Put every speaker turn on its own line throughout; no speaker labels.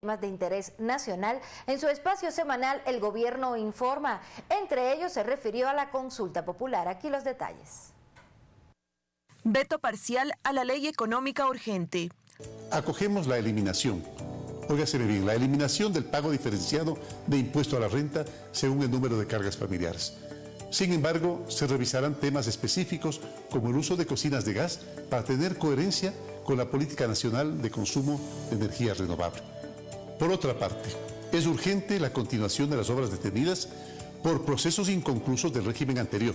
temas de interés nacional, en su espacio semanal El Gobierno Informa. Entre ellos se refirió a la consulta popular. Aquí los detalles.
Veto parcial a la ley económica urgente.
Acogemos la eliminación. Óigase bien, la eliminación del pago diferenciado de impuesto a la renta según el número de cargas familiares. Sin embargo, se revisarán temas específicos como el uso de cocinas de gas para tener coherencia con la política nacional de consumo de energía renovable. Por otra parte, es urgente la continuación de las obras detenidas por procesos inconclusos del régimen anterior.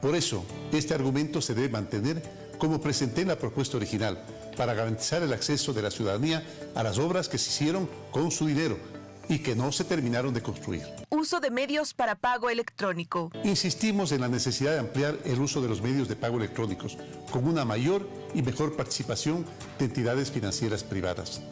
Por eso, este argumento se debe mantener como presenté en la propuesta original, para garantizar el acceso de la ciudadanía a las obras que se hicieron con su dinero y que no se terminaron de construir.
Uso de medios para pago electrónico.
Insistimos en la necesidad de ampliar el uso de los medios de pago electrónicos, con una mayor y mejor participación de entidades financieras privadas.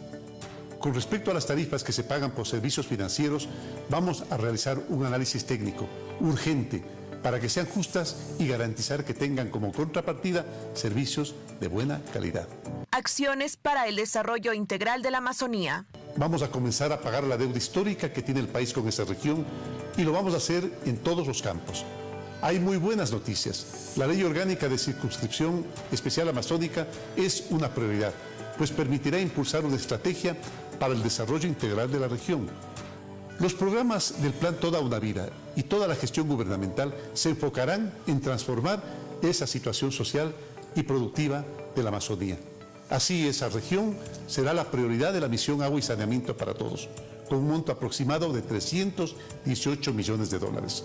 Con respecto a las tarifas que se pagan por servicios financieros, vamos a realizar un análisis técnico urgente para que sean justas y garantizar que tengan como contrapartida servicios de buena calidad.
Acciones para el desarrollo integral de la Amazonía.
Vamos a comenzar a pagar la deuda histórica que tiene el país con esta región y lo vamos a hacer en todos los campos. Hay muy buenas noticias. La ley orgánica de circunscripción especial amazónica es una prioridad, pues permitirá impulsar una estrategia para el desarrollo integral de la región. Los programas del Plan Toda una Vida y toda la gestión gubernamental se enfocarán en transformar esa situación social y productiva de la Amazonía. Así, esa región será la prioridad de la misión Agua y Saneamiento para Todos, con un monto aproximado de 318 millones de dólares.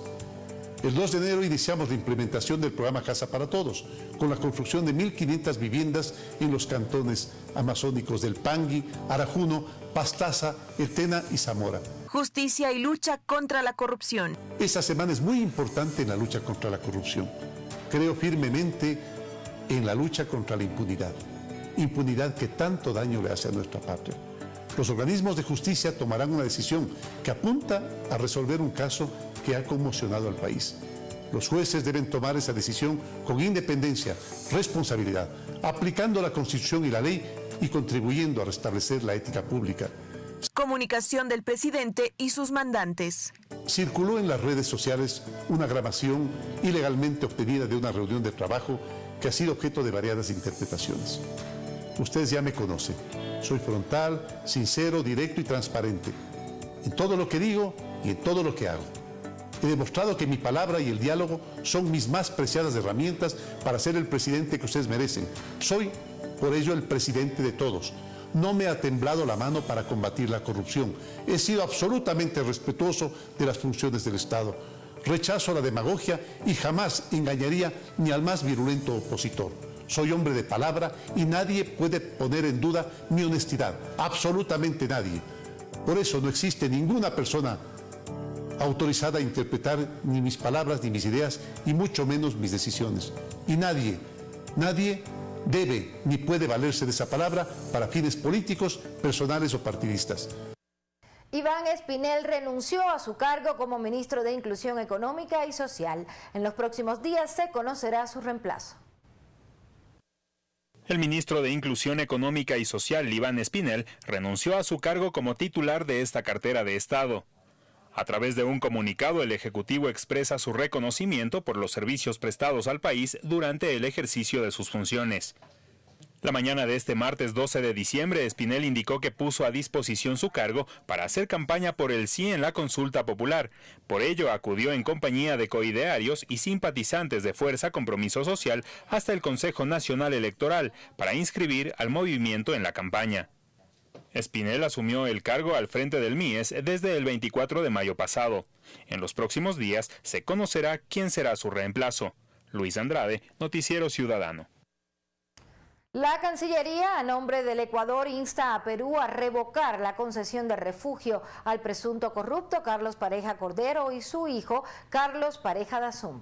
El 2 de enero iniciamos la implementación del programa Casa para Todos, con la construcción de 1.500 viviendas en los cantones amazónicos del Pangui, Arajuno, Pastaza, Etena y Zamora.
Justicia y lucha contra la corrupción.
Esta semana es muy importante en la lucha contra la corrupción. Creo firmemente en la lucha contra la impunidad. Impunidad que tanto daño le hace a nuestra patria. Los organismos de justicia tomarán una decisión que apunta a resolver un caso que ha conmocionado al país. Los jueces deben tomar esa decisión con independencia, responsabilidad, aplicando la Constitución y la ley y contribuyendo a restablecer la ética pública.
Comunicación del presidente y sus mandantes.
Circuló en las redes sociales una grabación ilegalmente obtenida de una reunión de trabajo que ha sido objeto de variadas interpretaciones. Ustedes ya me conocen. Soy frontal, sincero, directo y transparente. En todo lo que digo y en todo lo que hago. He demostrado que mi palabra y el diálogo son mis más preciadas herramientas para ser el presidente que ustedes merecen. Soy, por ello, el presidente de todos. No me ha temblado la mano para combatir la corrupción. He sido absolutamente respetuoso de las funciones del Estado. Rechazo la demagogia y jamás engañaría ni al más virulento opositor. Soy hombre de palabra y nadie puede poner en duda mi honestidad. Absolutamente nadie. Por eso no existe ninguna persona autorizada a interpretar ni mis palabras ni mis ideas y mucho menos mis decisiones. Y nadie, nadie debe ni puede valerse de esa palabra para fines políticos, personales o partidistas.
Iván Espinel renunció a su cargo como ministro de Inclusión Económica y Social. En los próximos días se conocerá su reemplazo.
El ministro de Inclusión Económica y Social, Iván Espinel, renunció a su cargo como titular de esta cartera de Estado. A través de un comunicado, el Ejecutivo expresa su reconocimiento por los servicios prestados al país durante el ejercicio de sus funciones. La mañana de este martes 12 de diciembre, Espinel indicó que puso a disposición su cargo para hacer campaña por el sí en la consulta popular. Por ello, acudió en compañía de coidearios y simpatizantes de Fuerza Compromiso Social hasta el Consejo Nacional Electoral para inscribir al movimiento en la campaña. Espinel asumió el cargo al frente del MIES desde el 24 de mayo pasado. En los próximos días se conocerá quién será su reemplazo. Luis Andrade, Noticiero Ciudadano.
La Cancillería, a nombre del Ecuador, insta a Perú a revocar la concesión de refugio al presunto corrupto Carlos Pareja Cordero y su hijo Carlos Pareja Dazum.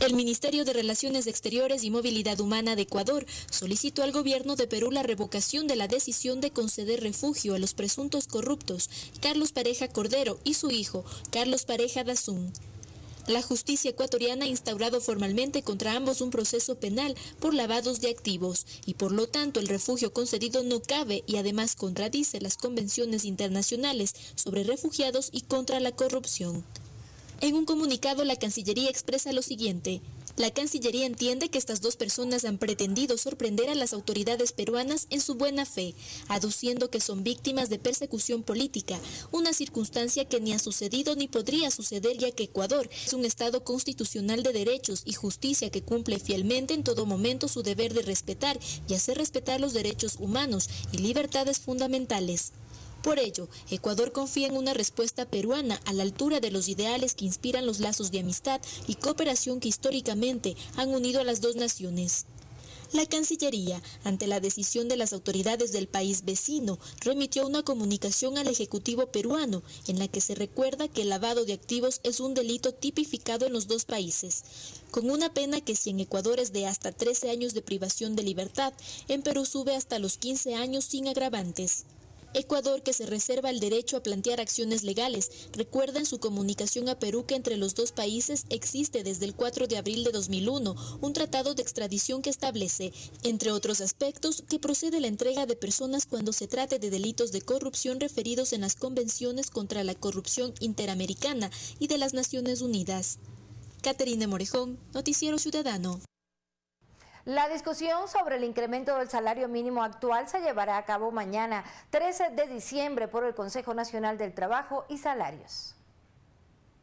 El Ministerio de Relaciones Exteriores y Movilidad Humana de Ecuador solicitó al gobierno de Perú la revocación de la decisión de conceder refugio a los presuntos corruptos Carlos Pareja Cordero y su hijo Carlos Pareja Dazún. La justicia ecuatoriana ha instaurado formalmente contra ambos un proceso penal por lavados de activos y por lo tanto el refugio concedido no cabe y además contradice las convenciones internacionales sobre refugiados y contra la corrupción. En un comunicado la Cancillería expresa lo siguiente. La Cancillería entiende que estas dos personas han pretendido sorprender a las autoridades peruanas en su buena fe, aduciendo que son víctimas de persecución política, una circunstancia que ni ha sucedido ni podría suceder ya que Ecuador es un Estado constitucional de derechos y justicia que cumple fielmente en todo momento su deber de respetar y hacer respetar los derechos humanos y libertades fundamentales. Por ello, Ecuador confía en una respuesta peruana a la altura de los ideales que inspiran los lazos de amistad y cooperación que históricamente han unido a las dos naciones. La Cancillería, ante la decisión de las autoridades del país vecino, remitió una comunicación al Ejecutivo peruano en la que se recuerda que el lavado de activos es un delito tipificado en los dos países, con una pena que si en Ecuador es de hasta 13 años de privación de libertad, en Perú sube hasta los 15 años sin agravantes. Ecuador, que se reserva el derecho a plantear acciones legales, recuerda en su comunicación a Perú que entre los dos países existe desde el 4 de abril de 2001 un tratado de extradición que establece, entre otros aspectos, que procede la entrega de personas cuando se trate de delitos de corrupción referidos en las convenciones contra la corrupción interamericana y de las Naciones Unidas. Caterina Morejón, Noticiero Ciudadano.
La discusión sobre el incremento del salario mínimo actual se llevará a cabo mañana, 13 de diciembre, por el Consejo Nacional del Trabajo y Salarios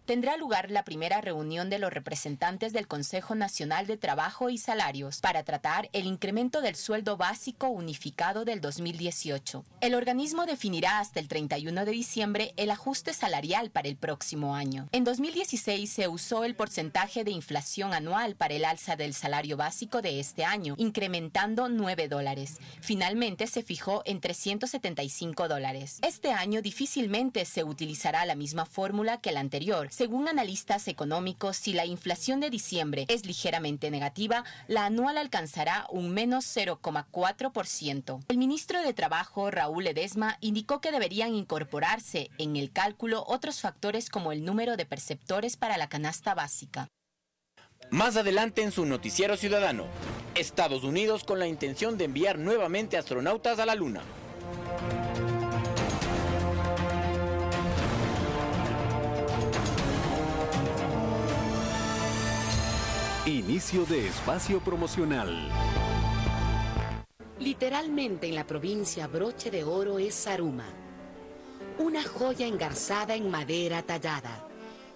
tendrá lugar la primera reunión de los representantes del Consejo Nacional de Trabajo y Salarios para tratar el incremento del sueldo básico unificado del 2018. El organismo definirá hasta el 31 de diciembre el ajuste salarial para el próximo año. En 2016 se usó el porcentaje de inflación anual para el alza del salario básico de este año, incrementando 9 dólares. Finalmente se fijó en 375 dólares. Este año difícilmente se utilizará la misma fórmula que el anterior, según analistas económicos, si la inflación de diciembre es ligeramente negativa, la anual alcanzará un menos 0,4%. El ministro de Trabajo, Raúl Edesma, indicó que deberían incorporarse en el cálculo otros factores como el número de perceptores para la canasta básica.
Más adelante en su noticiero ciudadano, Estados Unidos con la intención de enviar nuevamente astronautas a la Luna.
Inicio de espacio promocional.
Literalmente en la provincia broche de oro es Saruma, una joya engarzada en madera tallada,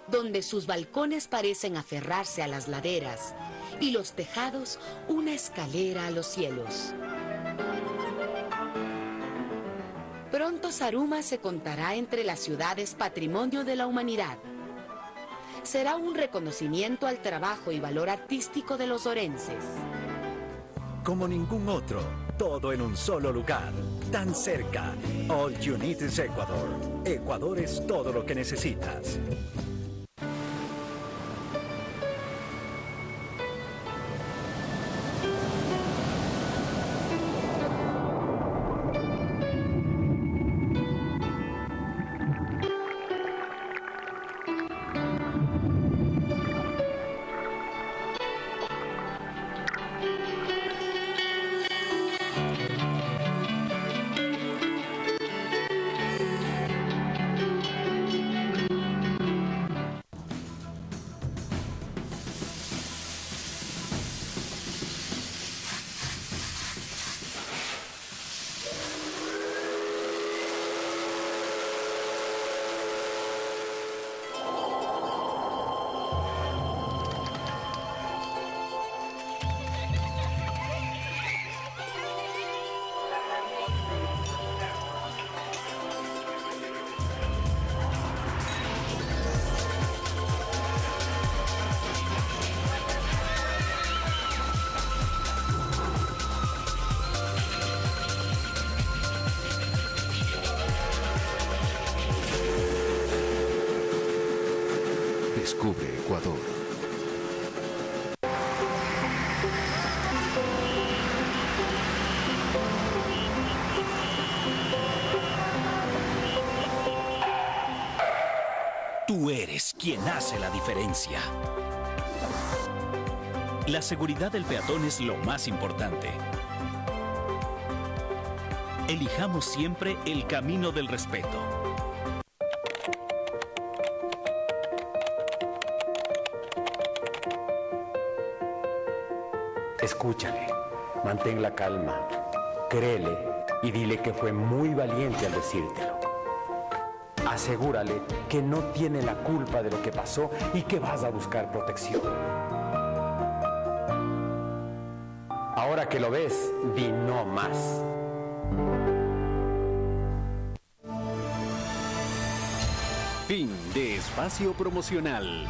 donde sus balcones parecen aferrarse a las laderas y los tejados una escalera a los cielos. Pronto Saruma se contará entre las ciudades patrimonio de la humanidad será un reconocimiento al trabajo y valor artístico de los orenses.
Como ningún otro, todo en un solo lugar, tan cerca. All You Need is Ecuador. Ecuador es todo lo que necesitas. Quien hace la diferencia. La seguridad del peatón es lo más importante. Elijamos siempre el camino del respeto.
Escúchale, mantén la calma, créele y dile que fue muy valiente al decírtelo. Asegúrale que no tiene la culpa de lo que pasó y que vas a buscar protección. Ahora que lo ves, di no más.
Fin de espacio promocional.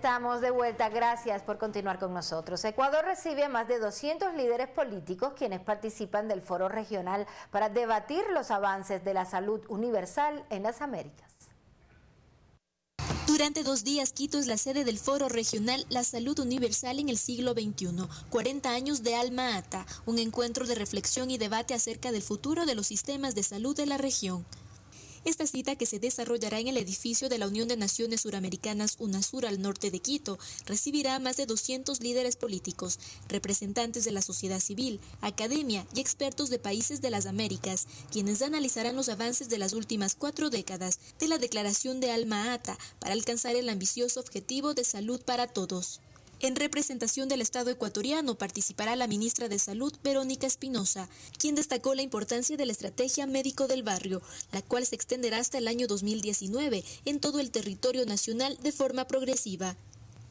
Estamos de vuelta, gracias por continuar con nosotros. Ecuador recibe a más de 200 líderes políticos quienes participan del foro regional para debatir los avances de la salud universal en las Américas.
Durante dos días, Quito es la sede del Foro Regional La Salud Universal en el siglo XXI, 40 años de Alma Ata, un encuentro de reflexión y debate acerca del futuro de los sistemas de salud de la región. Esta cita, que se desarrollará en el edificio de la Unión de Naciones Suramericanas UNASUR al norte de Quito, recibirá a más de 200 líderes políticos, representantes de la sociedad civil, academia y expertos de países de las Américas, quienes analizarán los avances de las últimas cuatro décadas de la Declaración de Alma Ata para alcanzar el ambicioso objetivo de salud para todos. En representación del Estado ecuatoriano participará la ministra de Salud, Verónica Espinosa, quien destacó la importancia de la estrategia médico del barrio, la cual se extenderá hasta el año 2019 en todo el territorio nacional de forma progresiva.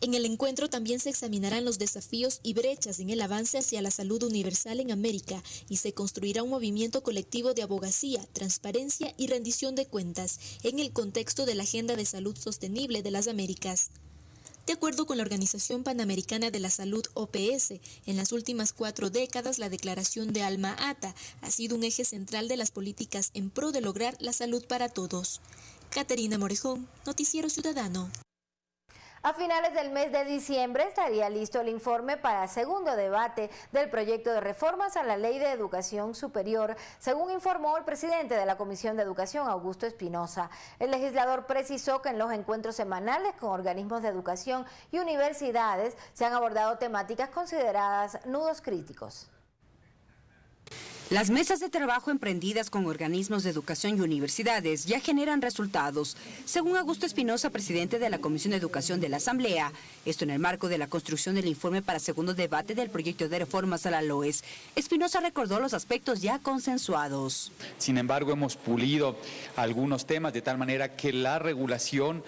En el encuentro también se examinarán los desafíos y brechas en el avance hacia la salud universal en América y se construirá un movimiento colectivo de abogacía, transparencia y rendición de cuentas en el contexto de la Agenda de Salud Sostenible de las Américas. De acuerdo con la Organización Panamericana de la Salud OPS, en las últimas cuatro décadas la declaración de Alma Ata ha sido un eje central de las políticas en pro de lograr la salud para todos. Caterina Morejón, Noticiero Ciudadano.
A finales del mes de diciembre estaría listo el informe para segundo debate del proyecto de reformas a la Ley de Educación Superior, según informó el presidente de la Comisión de Educación, Augusto Espinosa. El legislador precisó que en los encuentros semanales con organismos de educación y universidades se han abordado temáticas consideradas nudos críticos.
Las mesas de trabajo emprendidas con organismos de educación y universidades ya generan resultados. Según Augusto Espinosa, presidente de la Comisión de Educación de la Asamblea, esto en el marco de la construcción del informe para segundo debate del proyecto de reformas a la LOES, Espinosa recordó los aspectos ya consensuados.
Sin embargo, hemos pulido algunos temas de tal manera que la regulación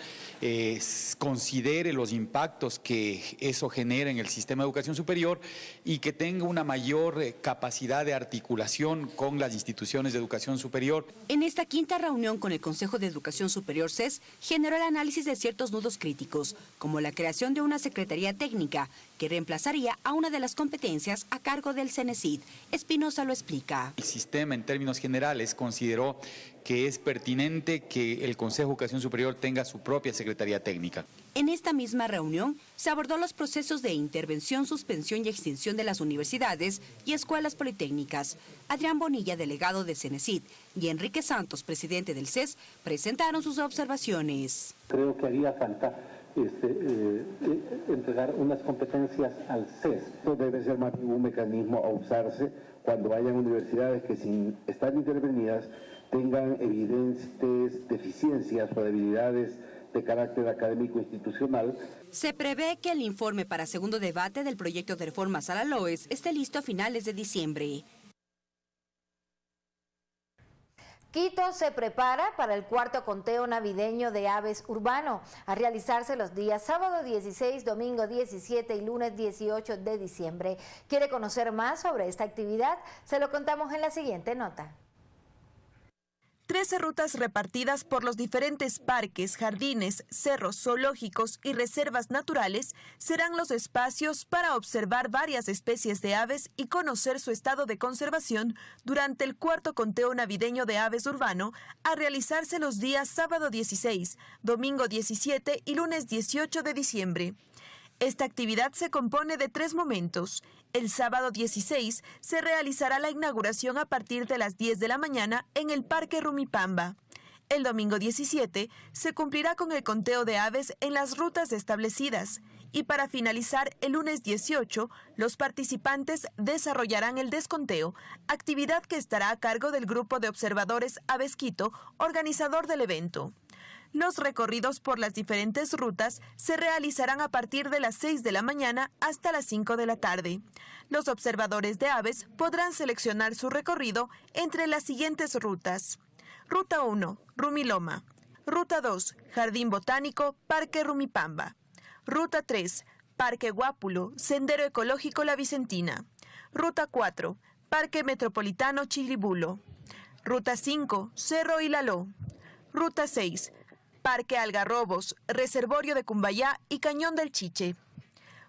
considere los impactos que eso genera en el sistema de educación superior y que tenga una mayor eh, capacidad de articulación con las instituciones de educación superior.
En esta quinta reunión con el Consejo de Educación Superior CES generó el análisis de ciertos nudos críticos, como la creación de una Secretaría Técnica que reemplazaría a una de las competencias a cargo del CENESID. Espinosa lo explica.
El sistema en términos generales consideró que es pertinente que el Consejo de Educación Superior tenga su propia Secretaría Técnica.
En esta misma reunión se abordó los procesos de intervención, suspensión y extinción de las universidades y escuelas politécnicas. Adrián Bonilla, delegado de CENESID, y Enrique Santos, presidente del CES, presentaron sus observaciones.
Creo que haría falta este, eh, entregar unas competencias al CES. Esto debe ser más un mecanismo a usarse cuando hayan universidades que sin estar intervenidas tengan evidentes deficiencias o debilidades de carácter académico institucional.
Se prevé que el informe para segundo debate del proyecto de reformas a la LOES esté listo a finales de diciembre.
Quito se prepara para el cuarto conteo navideño de aves urbano, a realizarse los días sábado 16, domingo 17 y lunes 18 de diciembre. ¿Quiere conocer más sobre esta actividad? Se lo contamos en la siguiente nota.
Trece rutas repartidas por los diferentes parques, jardines, cerros, zoológicos y reservas naturales serán los espacios para observar varias especies de aves y conocer su estado de conservación durante el cuarto conteo navideño de aves urbano a realizarse los días sábado 16, domingo 17 y lunes 18 de diciembre. Esta actividad se compone de tres momentos. El sábado 16 se realizará la inauguración a partir de las 10 de la mañana en el Parque Rumipamba. El domingo 17 se cumplirá con el conteo de aves en las rutas establecidas y para finalizar el lunes 18 los participantes desarrollarán el desconteo, actividad que estará a cargo del grupo de observadores Avesquito, organizador del evento. Los recorridos por las diferentes rutas se realizarán a partir de las 6 de la mañana hasta las 5 de la tarde. Los observadores de aves podrán seleccionar su recorrido entre las siguientes rutas. Ruta 1, Rumiloma. Ruta 2, Jardín Botánico, Parque Rumipamba. Ruta 3, Parque Guápulo, Sendero Ecológico La Vicentina. Ruta 4, Parque Metropolitano Chilibulo. Ruta 5, Cerro Hilaló. Ruta 6, Parque Algarrobos, Reservorio de Cumbayá y Cañón del Chiche.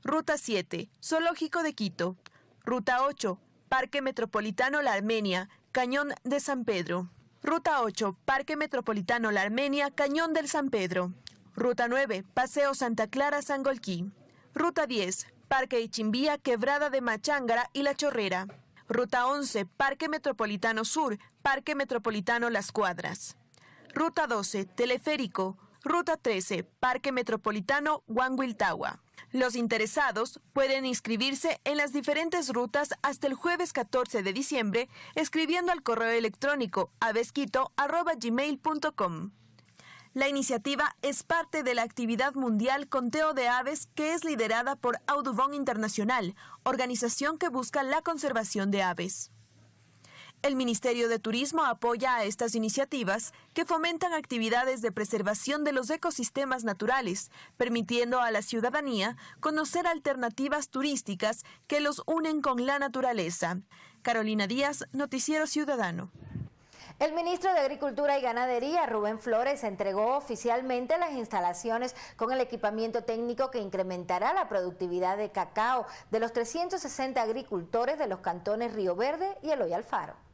Ruta 7, Zoológico de Quito. Ruta 8, Parque Metropolitano La Armenia, Cañón de San Pedro. Ruta 8, Parque Metropolitano La Armenia, Cañón del San Pedro. Ruta 9, Paseo Santa Clara Sangolquí. Ruta 10, Parque Ichimbía, Quebrada de Machángara y La Chorrera. Ruta 11, Parque Metropolitano Sur, Parque Metropolitano Las Cuadras. Ruta 12, Teleférico. Ruta 13, Parque Metropolitano Huanguiltagua. Los interesados pueden inscribirse en las diferentes rutas hasta el jueves 14 de diciembre escribiendo al correo electrónico avesquito.gmail.com. La iniciativa es parte de la actividad mundial Conteo de Aves que es liderada por Audubon Internacional, organización que busca la conservación de aves. El Ministerio de Turismo apoya a estas iniciativas que fomentan actividades de preservación de los ecosistemas naturales, permitiendo a la ciudadanía conocer alternativas turísticas que los unen con la naturaleza. Carolina Díaz, Noticiero Ciudadano.
El ministro de Agricultura y Ganadería, Rubén Flores, entregó oficialmente las instalaciones con el equipamiento técnico que incrementará la productividad de cacao de los 360 agricultores de los cantones Río Verde y Eloy Alfaro.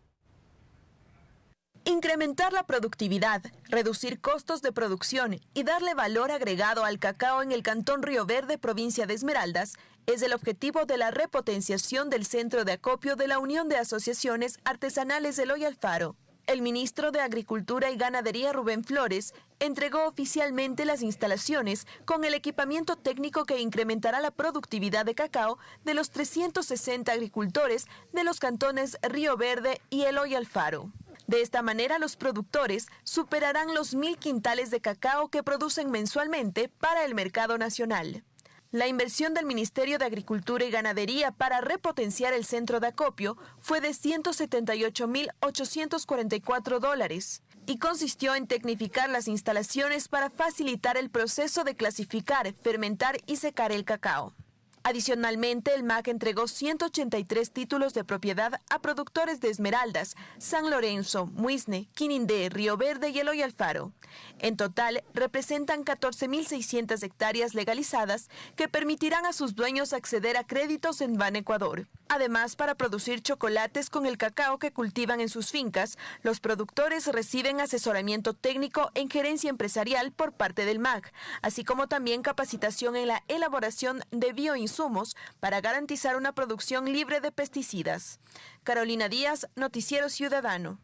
Incrementar la productividad, reducir costos de producción y darle valor agregado al cacao en el Cantón Río Verde, provincia de Esmeraldas, es el objetivo de la repotenciación del centro de acopio de la Unión de Asociaciones Artesanales de Loy Alfaro. El ministro de Agricultura y Ganadería Rubén Flores entregó oficialmente las instalaciones con el equipamiento técnico que incrementará la productividad de cacao de los 360 agricultores de los cantones Río Verde y Eloy Alfaro. De esta manera, los productores superarán los mil quintales de cacao que producen mensualmente para el mercado nacional. La inversión del Ministerio de Agricultura y Ganadería para repotenciar el centro de acopio fue de 178.844 dólares y consistió en tecnificar las instalaciones para facilitar el proceso de clasificar, fermentar y secar el cacao. Adicionalmente, el MAC entregó 183 títulos de propiedad a productores de Esmeraldas, San Lorenzo, Muisne, Quinindé, Río Verde y Alfaro. En total, representan 14.600 hectáreas legalizadas que permitirán a sus dueños acceder a créditos en Ban Ecuador. Además, para producir chocolates con el cacao que cultivan en sus fincas, los productores reciben asesoramiento técnico en gerencia empresarial por parte del MAC, así como también capacitación en la elaboración de bioinsumos para garantizar una producción libre de pesticidas. Carolina Díaz, Noticiero Ciudadano.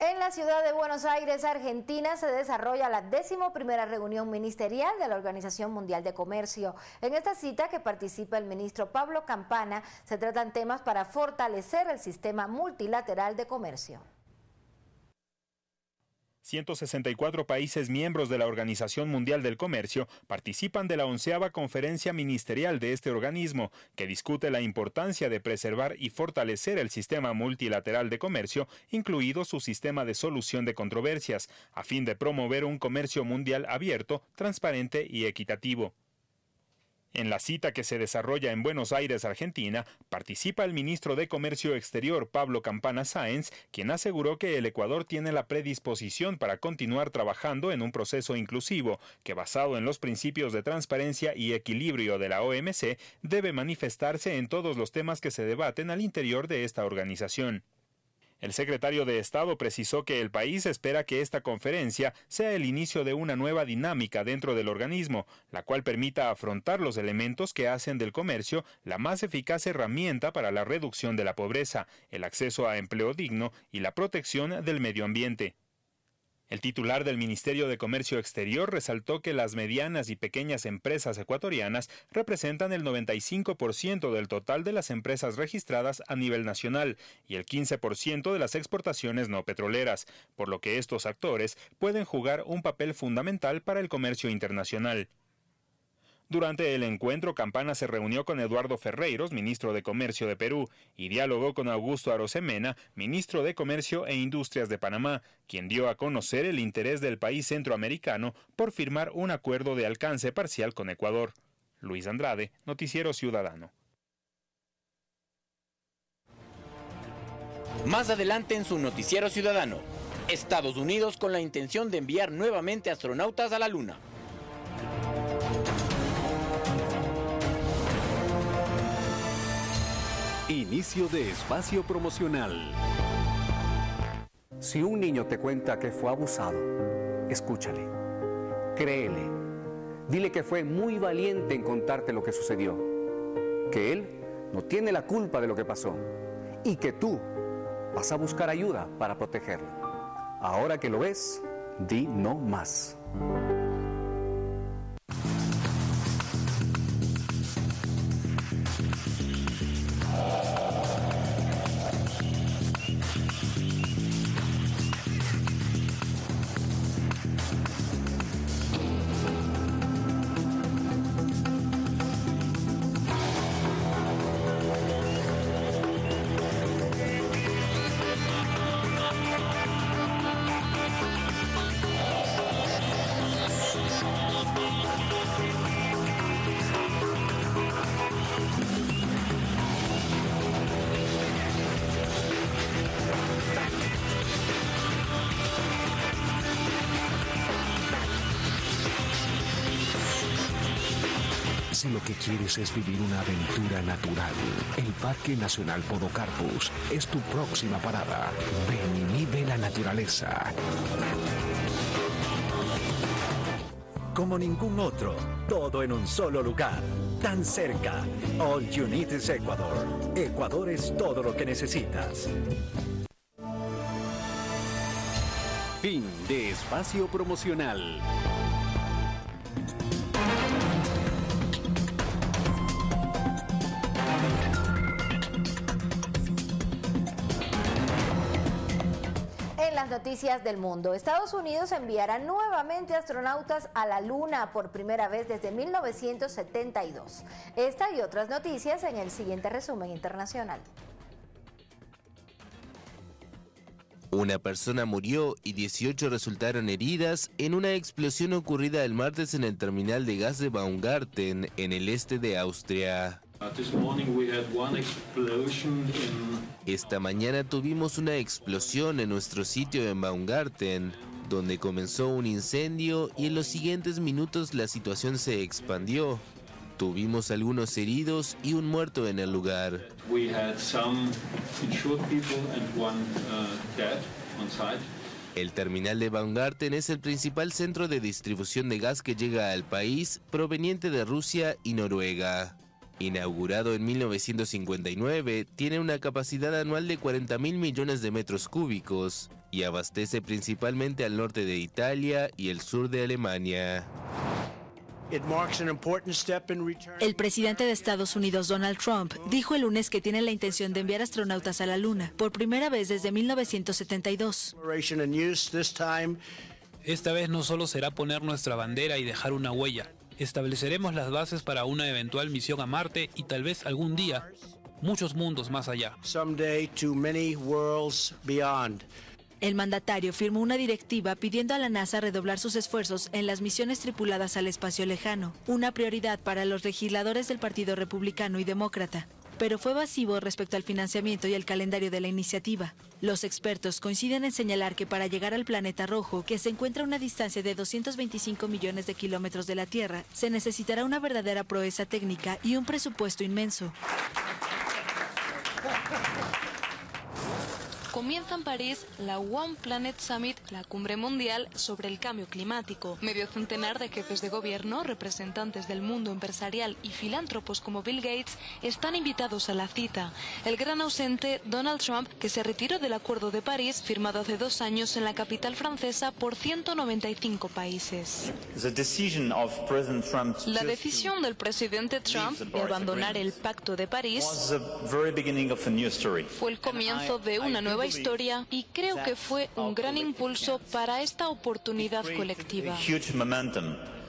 En la ciudad de Buenos Aires, Argentina, se desarrolla la décimo primera reunión ministerial de la Organización Mundial de Comercio. En esta cita que participa el ministro Pablo Campana, se tratan temas para fortalecer el sistema multilateral de comercio.
164 países miembros de la Organización Mundial del Comercio participan de la onceava conferencia ministerial de este organismo, que discute la importancia de preservar y fortalecer el sistema multilateral de comercio, incluido su sistema de solución de controversias, a fin de promover un comercio mundial abierto, transparente y equitativo. En la cita que se desarrolla en Buenos Aires, Argentina, participa el ministro de Comercio Exterior Pablo Campana Sáenz, quien aseguró que el Ecuador tiene la predisposición para continuar trabajando en un proceso inclusivo que, basado en los principios de transparencia y equilibrio de la OMC, debe manifestarse en todos los temas que se debaten al interior de esta organización. El secretario de Estado precisó que el país espera que esta conferencia sea el inicio de una nueva dinámica dentro del organismo, la cual permita afrontar los elementos que hacen del comercio la más eficaz herramienta para la reducción de la pobreza, el acceso a empleo digno y la protección del medio ambiente. El titular del Ministerio de Comercio Exterior resaltó que las medianas y pequeñas empresas ecuatorianas representan el 95% del total de las empresas registradas a nivel nacional y el 15% de las exportaciones no petroleras, por lo que estos actores pueden jugar un papel fundamental para el comercio internacional. Durante el encuentro, Campana se reunió con Eduardo Ferreiros, ministro de Comercio de Perú, y dialogó con Augusto Arosemena, ministro de Comercio e Industrias de Panamá, quien dio a conocer el interés del país centroamericano por firmar un acuerdo de alcance parcial con Ecuador. Luis Andrade, Noticiero Ciudadano.
Más adelante en su Noticiero Ciudadano, Estados Unidos con la intención de enviar nuevamente astronautas a la Luna.
Inicio de espacio promocional.
Si un niño te cuenta que fue abusado, escúchale, créele, dile que fue muy valiente en contarte lo que sucedió, que él no tiene la culpa de lo que pasó y que tú vas a buscar ayuda para protegerlo. Ahora que lo ves, di no más.
Si lo que quieres es vivir una aventura natural, el Parque Nacional Podocarpus es tu próxima parada. Ven y vive la naturaleza.
Como ningún otro, todo en un solo lugar, tan cerca. All You Need is Ecuador. Ecuador es todo lo que necesitas.
Fin de espacio promocional.
Noticias del mundo, Estados Unidos enviará nuevamente astronautas a la Luna por primera vez desde 1972. Esta y otras noticias en el siguiente resumen internacional.
Una persona murió y 18 resultaron heridas en una explosión ocurrida el martes en el terminal de gas de Baumgarten, en el este de Austria. Esta mañana tuvimos una explosión en nuestro sitio en Baumgarten, donde comenzó un incendio y en los siguientes minutos la situación se expandió. Tuvimos algunos heridos y un muerto en el lugar.
Uh.
El terminal de Baumgarten es el principal centro de distribución de gas que llega al país proveniente de Rusia y Noruega. Inaugurado en 1959, tiene una capacidad anual de 40 mil millones de metros cúbicos y abastece principalmente al norte de Italia y el sur de Alemania.
El presidente de Estados Unidos, Donald Trump, dijo el lunes que tiene la intención de enviar astronautas a la Luna por primera vez desde 1972.
Esta vez no solo será poner nuestra bandera y dejar una huella, estableceremos las bases para una eventual misión a Marte y tal vez algún día muchos mundos más allá.
El mandatario firmó una directiva pidiendo a la NASA redoblar sus esfuerzos en las misiones tripuladas al espacio lejano, una prioridad para los legisladores del Partido Republicano y Demócrata. Pero fue evasivo respecto al financiamiento y el calendario de la iniciativa. Los expertos coinciden en señalar que para llegar al planeta rojo, que se encuentra a una distancia de 225 millones de kilómetros de la Tierra, se necesitará una verdadera proeza técnica y un presupuesto inmenso.
Comienza en París la One Planet Summit, la cumbre mundial sobre el cambio climático. Medio centenar de jefes de gobierno, representantes del mundo empresarial y filántropos como Bill Gates están invitados a la cita. El gran ausente, Donald Trump, que se retiró del Acuerdo de París, firmado hace dos años en la capital francesa por 195 países. La decisión del presidente Trump de abandonar el Pacto de París fue el comienzo de una nueva historia y creo que fue un gran impulso para esta oportunidad colectiva.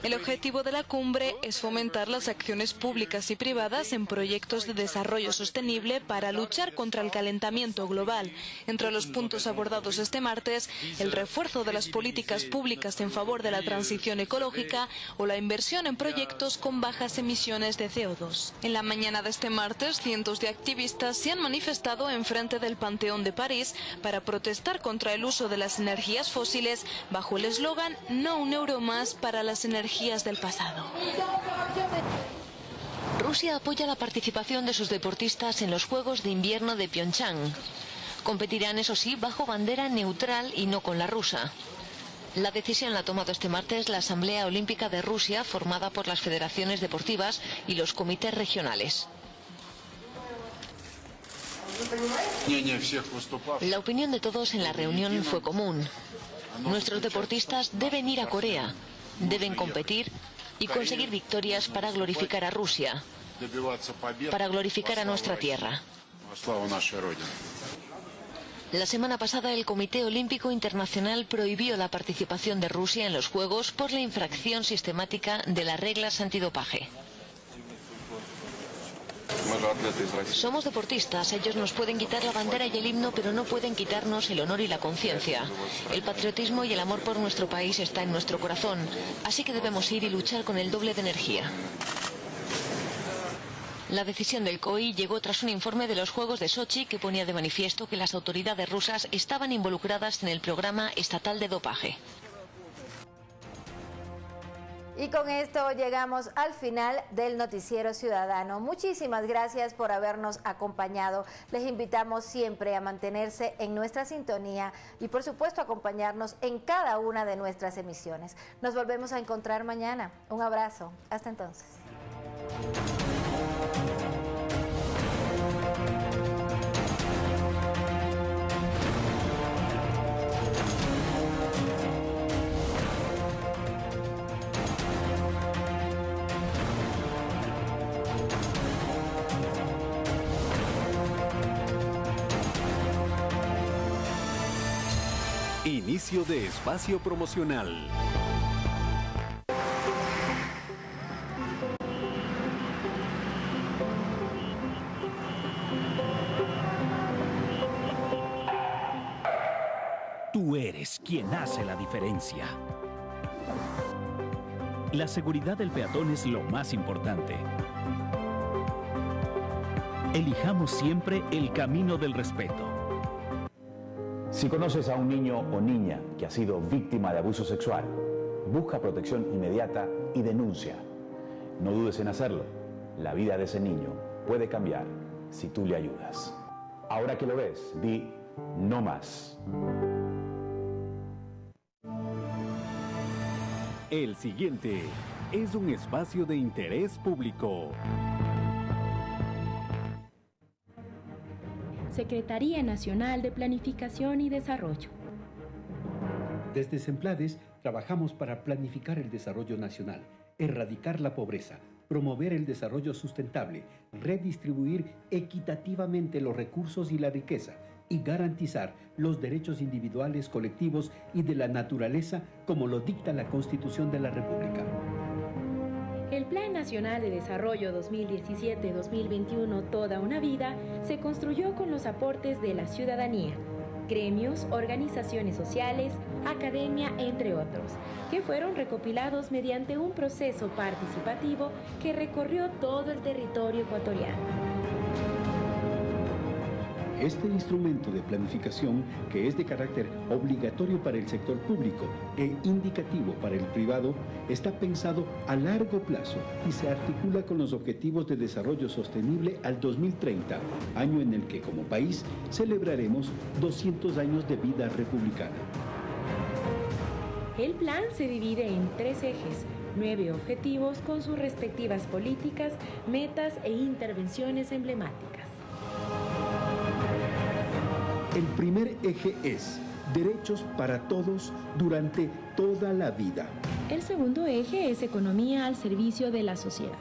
El objetivo de la cumbre es fomentar las acciones públicas y privadas en proyectos de desarrollo sostenible para luchar contra el calentamiento global. Entre los puntos abordados este martes, el refuerzo de las políticas públicas en favor de la transición ecológica o la inversión en proyectos con bajas emisiones de CO2. En la mañana de este martes, cientos de activistas se han manifestado en frente del Panteón de París para protestar contra el uso de las energías fósiles bajo el eslogan No un euro más para las energías del pasado.
Rusia apoya la participación de sus deportistas en los Juegos de Invierno de Pyeongchang. Competirán, eso sí, bajo bandera neutral y no con la rusa. La decisión la ha tomado este martes la Asamblea Olímpica de Rusia, formada por las federaciones deportivas y los comités regionales. La opinión de todos en la reunión fue común. Nuestros deportistas deben ir a Corea, deben competir y conseguir victorias para glorificar a Rusia, para glorificar a nuestra tierra. La semana pasada el Comité Olímpico Internacional prohibió la participación de Rusia en los Juegos por la infracción sistemática de las reglas antidopaje. Somos deportistas, ellos nos pueden quitar la bandera y el himno, pero no pueden quitarnos el honor y la conciencia. El patriotismo y el amor por nuestro país está en nuestro corazón, así que debemos ir y luchar con el doble de energía. La decisión del COI llegó tras un informe de los Juegos de Sochi que ponía de manifiesto que las autoridades rusas estaban involucradas en el programa estatal de dopaje.
Y con esto llegamos al final del Noticiero Ciudadano. Muchísimas gracias por habernos acompañado. Les invitamos siempre a mantenerse en nuestra sintonía y por supuesto acompañarnos en cada una de nuestras emisiones. Nos volvemos a encontrar mañana. Un abrazo. Hasta entonces.
Inicio de espacio promocional.
Tú eres quien hace la diferencia. La seguridad del peatón es lo más importante. Elijamos siempre el camino del respeto.
Si conoces a un niño o niña que ha sido víctima de abuso sexual, busca protección inmediata y denuncia. No dudes en hacerlo. La vida de ese niño puede cambiar si tú le ayudas. Ahora que lo ves, di no más.
El siguiente es un espacio de interés público.
Secretaría Nacional de Planificación y Desarrollo.
Desde Semplades trabajamos para planificar el desarrollo nacional, erradicar la pobreza, promover el desarrollo sustentable, redistribuir equitativamente los recursos y la riqueza y garantizar los derechos individuales, colectivos y de la naturaleza como lo dicta la Constitución de la República.
El Plan Nacional de Desarrollo 2017-2021 Toda una Vida se construyó con los aportes de la ciudadanía, gremios, organizaciones sociales, academia, entre otros, que fueron recopilados mediante un proceso participativo que recorrió todo el territorio ecuatoriano.
Este instrumento de planificación, que es de carácter obligatorio para el sector público e indicativo para el privado, está pensado a largo plazo y se articula con los Objetivos de Desarrollo Sostenible al 2030, año en el que como país celebraremos 200 años de vida republicana.
El plan se divide en tres ejes, nueve objetivos con sus respectivas políticas, metas e intervenciones emblemáticas.
El primer eje es derechos para todos durante toda la vida.
El segundo eje es economía al servicio de la sociedad.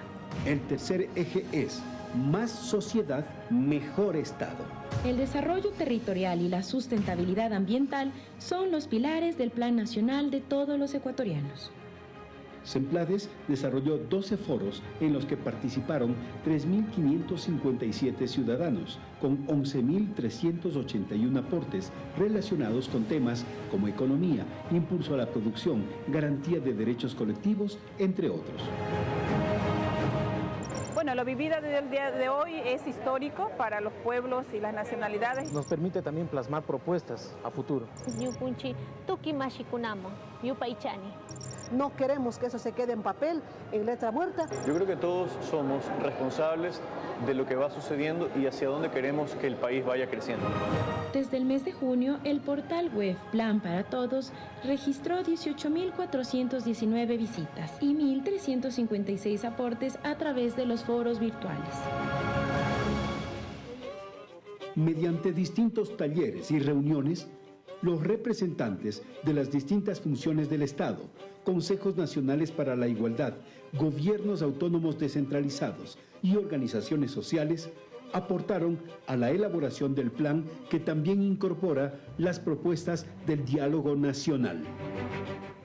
El tercer eje es más sociedad, mejor Estado.
El desarrollo territorial y la sustentabilidad ambiental son los pilares del Plan Nacional de todos los ecuatorianos.
Semplades desarrolló 12 foros en los que participaron 3.557 ciudadanos, con 11.381 aportes relacionados con temas como economía, impulso a la producción, garantía de derechos colectivos, entre otros.
Bueno, lo vivido desde el día de hoy es histórico para los pueblos y las nacionalidades.
Nos permite también plasmar propuestas a futuro.
No queremos que eso se quede en papel, en letra muerta.
Yo creo que todos somos responsables de lo que va sucediendo y hacia dónde queremos que el país vaya creciendo.
Desde el mes de junio, el portal web Plan para Todos registró 18.419 visitas y 1.356 aportes a través de los foros virtuales.
Mediante distintos talleres y reuniones, los representantes de las distintas funciones del Estado, consejos nacionales para la igualdad, gobiernos autónomos descentralizados y organizaciones sociales aportaron a la elaboración del plan que también incorpora las propuestas del diálogo nacional.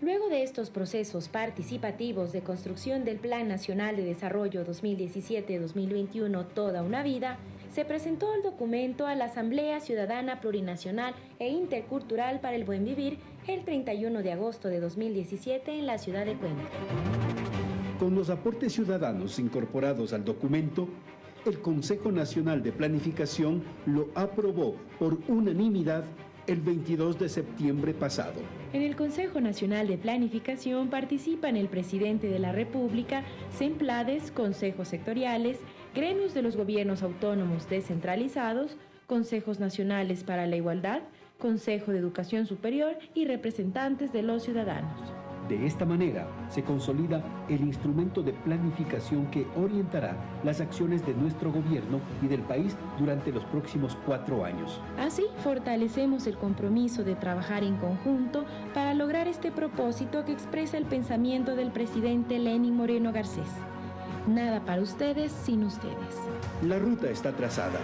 Luego de estos procesos participativos de construcción del Plan Nacional de Desarrollo 2017-2021 Toda una Vida, se presentó el documento a la Asamblea Ciudadana Plurinacional e Intercultural para el Buen Vivir el 31 de agosto de 2017 en la ciudad de Cuenca.
Con los aportes ciudadanos incorporados al documento, el Consejo Nacional de Planificación lo aprobó por unanimidad el 22 de septiembre pasado.
En el Consejo Nacional de Planificación participan el presidente de la República, SEMPLADES, consejos sectoriales, gremios de los gobiernos autónomos descentralizados, consejos nacionales para la igualdad, Consejo de Educación Superior y representantes de los ciudadanos.
De esta manera se consolida el instrumento de planificación que orientará las acciones de nuestro gobierno y del país durante los próximos cuatro años.
Así, fortalecemos el compromiso de trabajar en conjunto para lograr este propósito que expresa el pensamiento del presidente Lenin Moreno Garcés. Nada para ustedes sin ustedes.
La ruta está trazada.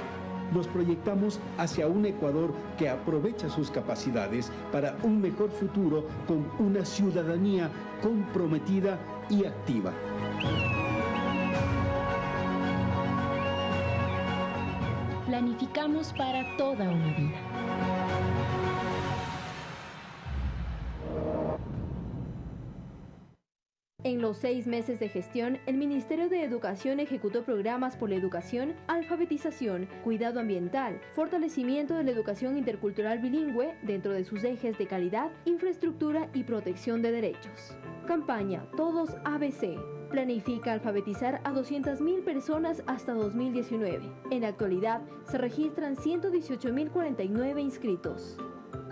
Nos proyectamos hacia un Ecuador que aprovecha sus capacidades para un mejor futuro con una ciudadanía comprometida y activa.
Planificamos para toda una vida.
En los seis meses de gestión, el Ministerio de Educación ejecutó programas por la educación, alfabetización, cuidado ambiental, fortalecimiento de la educación intercultural bilingüe dentro de sus ejes de calidad, infraestructura y protección de derechos. Campaña Todos ABC. Planifica alfabetizar a 200.000 personas hasta 2019. En la actualidad, se registran 118.049 inscritos.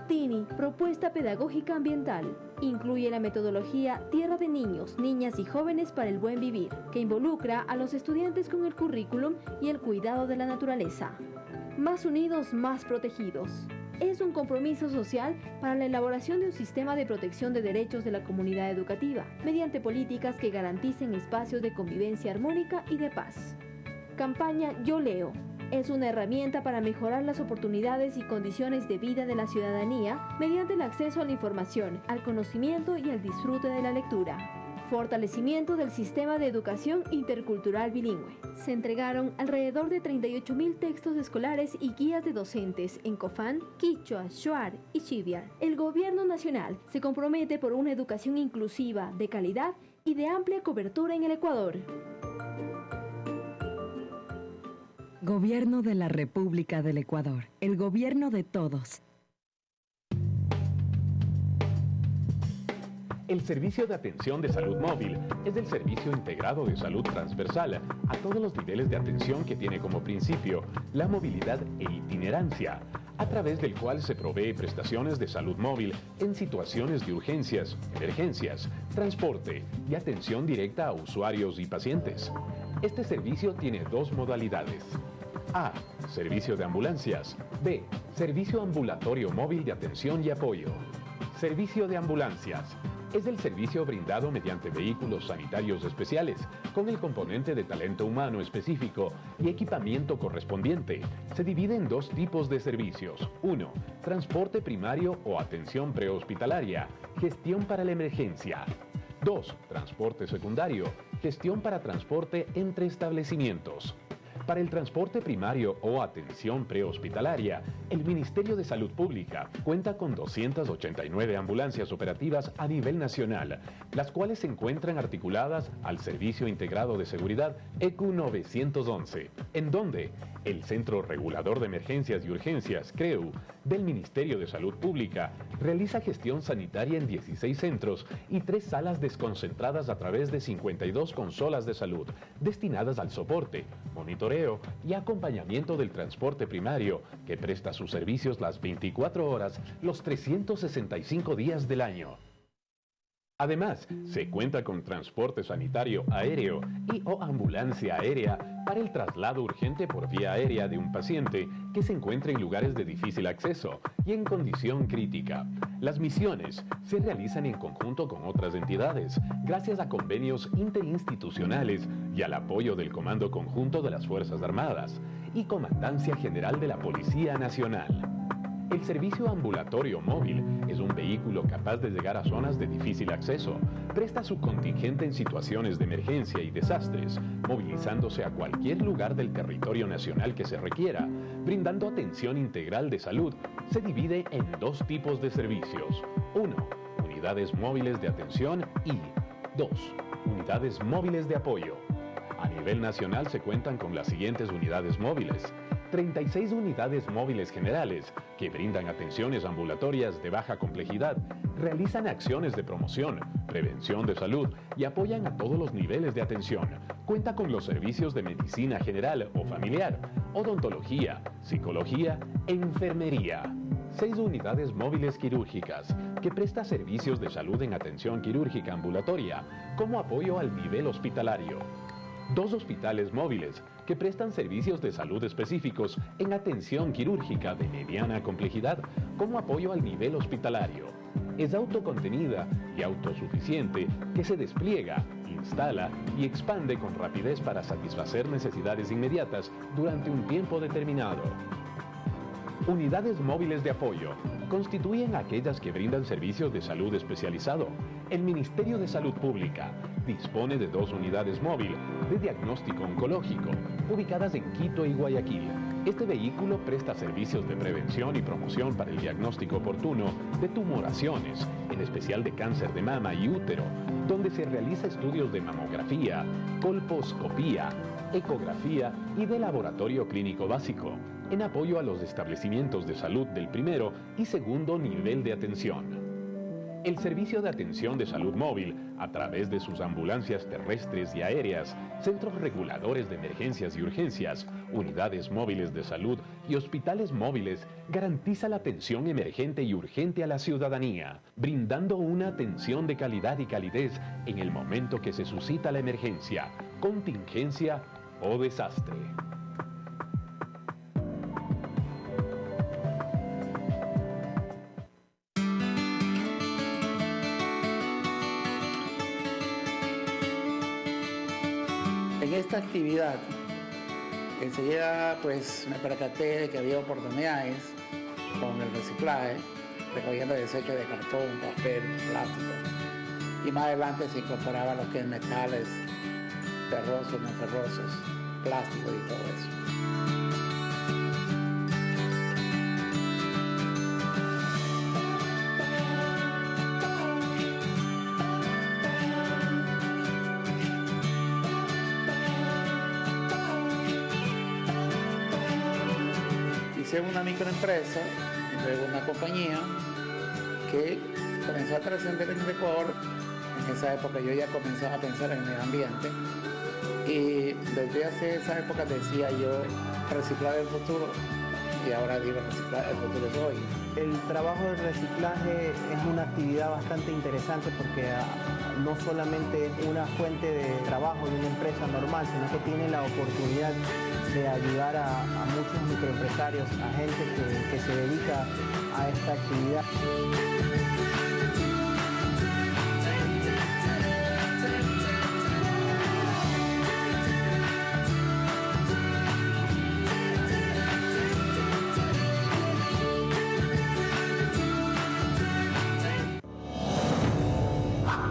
TINI, Propuesta Pedagógica Ambiental, incluye la metodología Tierra de Niños, Niñas y Jóvenes para el Buen Vivir, que involucra a los estudiantes con el currículum y el cuidado de la naturaleza. Más unidos, más protegidos. Es un compromiso social para la elaboración de un sistema de protección de derechos de la comunidad educativa, mediante políticas que garanticen espacios de convivencia armónica y de paz. Campaña Yo Leo, es una herramienta para mejorar las oportunidades y condiciones de vida de la ciudadanía mediante el acceso a la información, al conocimiento y al disfrute de la lectura. Fortalecimiento del sistema de educación intercultural bilingüe. Se entregaron alrededor de 38.000 textos escolares y guías de docentes en Cofán, Quichua, Shuar y Chiviar. El gobierno nacional se compromete por una educación inclusiva, de calidad y de amplia cobertura en el Ecuador.
Gobierno de la República del Ecuador, el gobierno de todos.
El Servicio de Atención de Salud Móvil es el servicio integrado de salud transversal a todos los niveles de atención que tiene como principio la movilidad e itinerancia, a través del cual se provee prestaciones de salud móvil en situaciones de urgencias, emergencias, transporte y atención directa a usuarios y pacientes. Este servicio tiene dos modalidades. A. Servicio de ambulancias. B. Servicio ambulatorio móvil de atención y apoyo. Servicio de ambulancias es el servicio brindado mediante vehículos sanitarios especiales, con el componente de talento humano específico y equipamiento correspondiente. Se divide en dos tipos de servicios. 1. Transporte primario o atención prehospitalaria, gestión para la emergencia. 2. Transporte secundario, gestión para transporte entre establecimientos. Para el transporte primario o atención prehospitalaria, el Ministerio de Salud Pública cuenta con 289 ambulancias operativas a nivel nacional, las cuales se encuentran articuladas al Servicio Integrado de Seguridad EQ 911, en donde el Centro Regulador de Emergencias y Urgencias, CREU, del Ministerio de Salud Pública, realiza gestión sanitaria en 16 centros y tres salas desconcentradas a través de 52 consolas de salud, destinadas al soporte, monitoreo, y acompañamiento del transporte primario, que presta sus servicios las 24 horas, los 365 días del año. Además, se cuenta con transporte sanitario aéreo y o ambulancia aérea para el traslado urgente por vía aérea de un paciente que se encuentra en lugares de difícil acceso y en condición crítica. Las misiones se realizan en conjunto con otras entidades, gracias a convenios interinstitucionales y al apoyo del Comando Conjunto de las Fuerzas Armadas y Comandancia General de la Policía Nacional. El servicio ambulatorio móvil es un vehículo capaz de llegar a zonas de difícil acceso. Presta su contingente en situaciones de emergencia y desastres, movilizándose a cualquier lugar del territorio nacional que se requiera, brindando atención integral de salud. Se divide en dos tipos de servicios. 1. Unidades móviles de atención y 2. Unidades móviles de apoyo. A nivel nacional se cuentan con las siguientes unidades móviles. 36 unidades móviles generales que brindan atenciones ambulatorias de baja complejidad, realizan acciones de promoción, prevención de salud y apoyan a todos los niveles de atención. Cuenta con los servicios de medicina general o familiar, odontología, psicología e enfermería. Seis unidades móviles quirúrgicas que presta servicios de salud en atención quirúrgica ambulatoria como apoyo al nivel hospitalario. Dos hospitales móviles que prestan servicios de salud específicos en atención quirúrgica de mediana complejidad como apoyo al nivel hospitalario. Es autocontenida y autosuficiente que se despliega, instala y expande con rapidez para satisfacer necesidades inmediatas durante un tiempo determinado. Unidades móviles de apoyo constituyen aquellas que brindan servicios de salud especializado. El Ministerio de Salud Pública dispone de dos unidades móviles de diagnóstico oncológico, ubicadas en Quito y Guayaquil. Este vehículo presta servicios de prevención y promoción para el diagnóstico oportuno de tumoraciones, en especial de cáncer de mama y útero, donde se realiza estudios de mamografía, colposcopía, ecografía y de laboratorio clínico básico en apoyo a los establecimientos de salud del primero y segundo nivel de atención. El Servicio de Atención de Salud Móvil, a través de sus ambulancias terrestres y aéreas, centros reguladores de emergencias y urgencias, unidades móviles de salud y hospitales móviles, garantiza la atención emergente y urgente a la ciudadanía, brindando una atención de calidad y calidez en el momento que se suscita la emergencia, contingencia o desastre.
Actividad, enseguida pues me percaté de que había oportunidades con el reciclaje, recogiendo desechos de cartón, papel, plástico. Y más adelante se incorporaba lo que es metales, ferrosos, no ferrosos, plástico y todo eso. Inicié una microempresa de una compañía que comenzó a trascender en Ecuador. En esa época yo ya comenzaba a pensar en el medio ambiente y desde hace esa época decía yo reciclar el futuro y ahora digo reciclar el futuro es hoy.
El trabajo de reciclaje es una actividad bastante interesante porque ah, no solamente es una fuente de trabajo de una empresa normal, sino que tiene la oportunidad de ayudar a, muchos microempresarios, a gente que se dedica a esta actividad.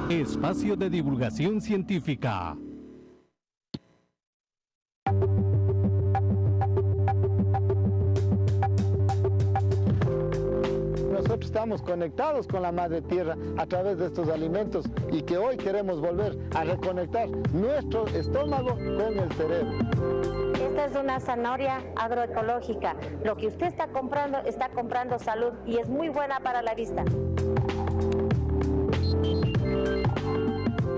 Espacio de divulgación científica.
Conectados con la madre tierra a través de estos alimentos y que hoy queremos volver a reconectar nuestro estómago con el cerebro.
Esta es una zanahoria agroecológica. Lo que usted está comprando, está comprando salud y es muy buena para la vista.